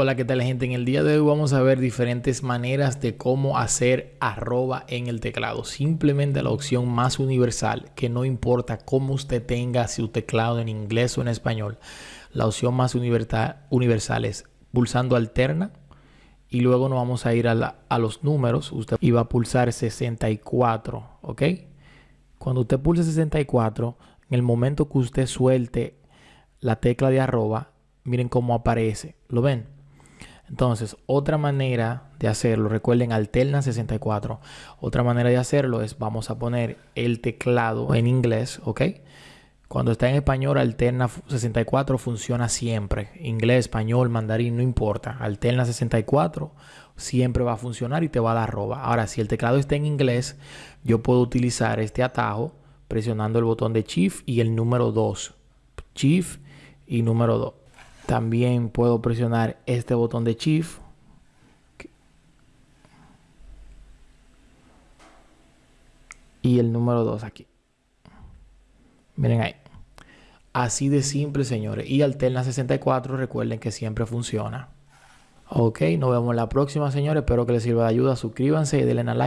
Hola, ¿qué tal gente? En el día de hoy vamos a ver diferentes maneras de cómo hacer arroba en el teclado. Simplemente la opción más universal, que no importa cómo usted tenga su teclado en inglés o en español. La opción más universal es pulsando alterna y luego nos vamos a ir a, a los números. Usted iba a pulsar 64, ¿ok? Cuando usted pulse 64, en el momento que usted suelte la tecla de arroba, miren cómo aparece. ¿Lo ven? Entonces, otra manera de hacerlo, recuerden, alterna 64. Otra manera de hacerlo es, vamos a poner el teclado en inglés, ¿ok? Cuando está en español, alterna 64 funciona siempre. Inglés, español, mandarín, no importa. Alterna 64 siempre va a funcionar y te va a dar arroba. Ahora, si el teclado está en inglés, yo puedo utilizar este atajo presionando el botón de Shift y el número 2. Shift y número 2. También puedo presionar este botón de Shift. Y el número 2 aquí. Miren ahí. Así de simple, señores. Y Alterna 64, recuerden que siempre funciona. Ok, nos vemos la próxima, señores. Espero que les sirva de ayuda. Suscríbanse y denle a like.